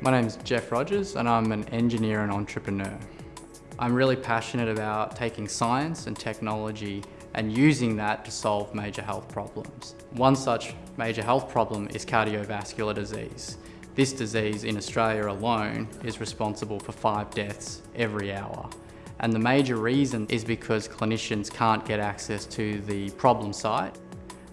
My name is Jeff Rogers and I'm an engineer and entrepreneur. I'm really passionate about taking science and technology and using that to solve major health problems. One such major health problem is cardiovascular disease. This disease in Australia alone is responsible for five deaths every hour. And the major reason is because clinicians can't get access to the problem site.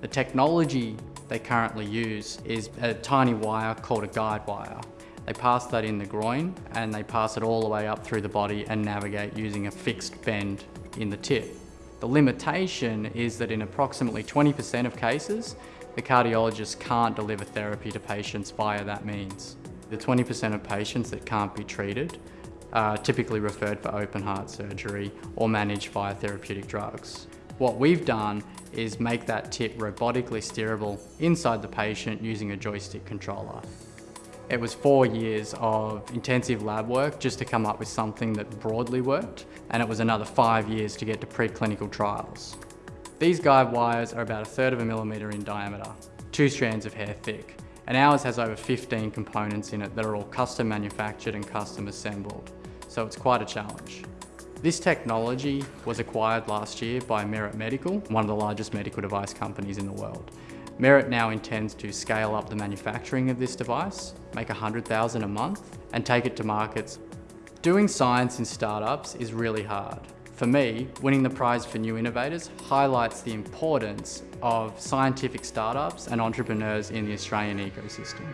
The technology they currently use is a tiny wire called a guide wire. They pass that in the groin and they pass it all the way up through the body and navigate using a fixed bend in the tip. The limitation is that in approximately 20% of cases, the cardiologist can't deliver therapy to patients via that means. The 20% of patients that can't be treated are typically referred for open heart surgery or managed via therapeutic drugs. What we've done is make that tip robotically steerable inside the patient using a joystick controller. It was four years of intensive lab work just to come up with something that broadly worked, and it was another five years to get to preclinical trials. These guide wires are about a third of a millimetre in diameter, two strands of hair thick, and ours has over 15 components in it that are all custom manufactured and custom assembled, so it's quite a challenge. This technology was acquired last year by Merit Medical, one of the largest medical device companies in the world. Merit now intends to scale up the manufacturing of this device, make 100,000 a month, and take it to markets. Doing science in startups is really hard. For me, winning the prize for new innovators highlights the importance of scientific startups and entrepreneurs in the Australian ecosystem.